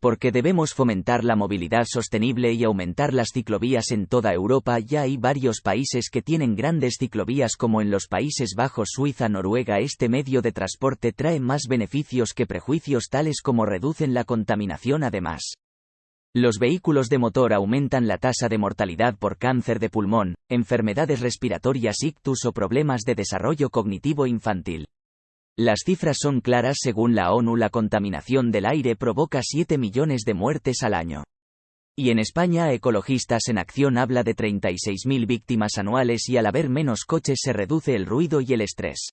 Porque debemos fomentar la movilidad sostenible y aumentar las ciclovías en toda Europa. Ya hay varios países que tienen grandes ciclovías como en los Países Bajos, Suiza, Noruega. Este medio de transporte trae más beneficios que prejuicios tales como reducen la contaminación además. Los vehículos de motor aumentan la tasa de mortalidad por cáncer de pulmón, enfermedades respiratorias ictus o problemas de desarrollo cognitivo infantil. Las cifras son claras según la ONU la contaminación del aire provoca 7 millones de muertes al año. Y en España Ecologistas en Acción habla de 36.000 víctimas anuales y al haber menos coches se reduce el ruido y el estrés.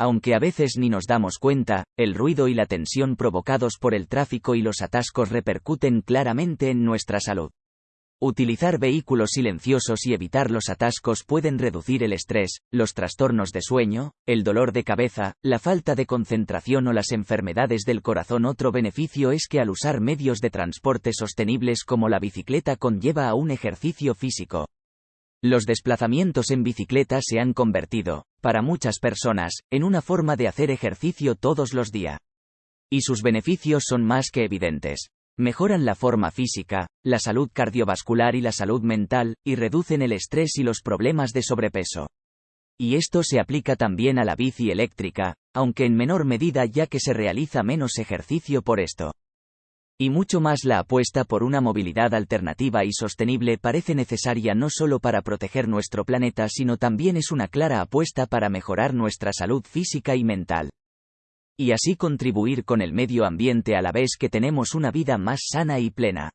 Aunque a veces ni nos damos cuenta, el ruido y la tensión provocados por el tráfico y los atascos repercuten claramente en nuestra salud. Utilizar vehículos silenciosos y evitar los atascos pueden reducir el estrés, los trastornos de sueño, el dolor de cabeza, la falta de concentración o las enfermedades del corazón. Otro beneficio es que al usar medios de transporte sostenibles como la bicicleta conlleva a un ejercicio físico. Los desplazamientos en bicicleta se han convertido, para muchas personas, en una forma de hacer ejercicio todos los días. Y sus beneficios son más que evidentes. Mejoran la forma física, la salud cardiovascular y la salud mental, y reducen el estrés y los problemas de sobrepeso. Y esto se aplica también a la bici eléctrica, aunque en menor medida ya que se realiza menos ejercicio por esto. Y mucho más la apuesta por una movilidad alternativa y sostenible parece necesaria no solo para proteger nuestro planeta sino también es una clara apuesta para mejorar nuestra salud física y mental y así contribuir con el medio ambiente a la vez que tenemos una vida más sana y plena.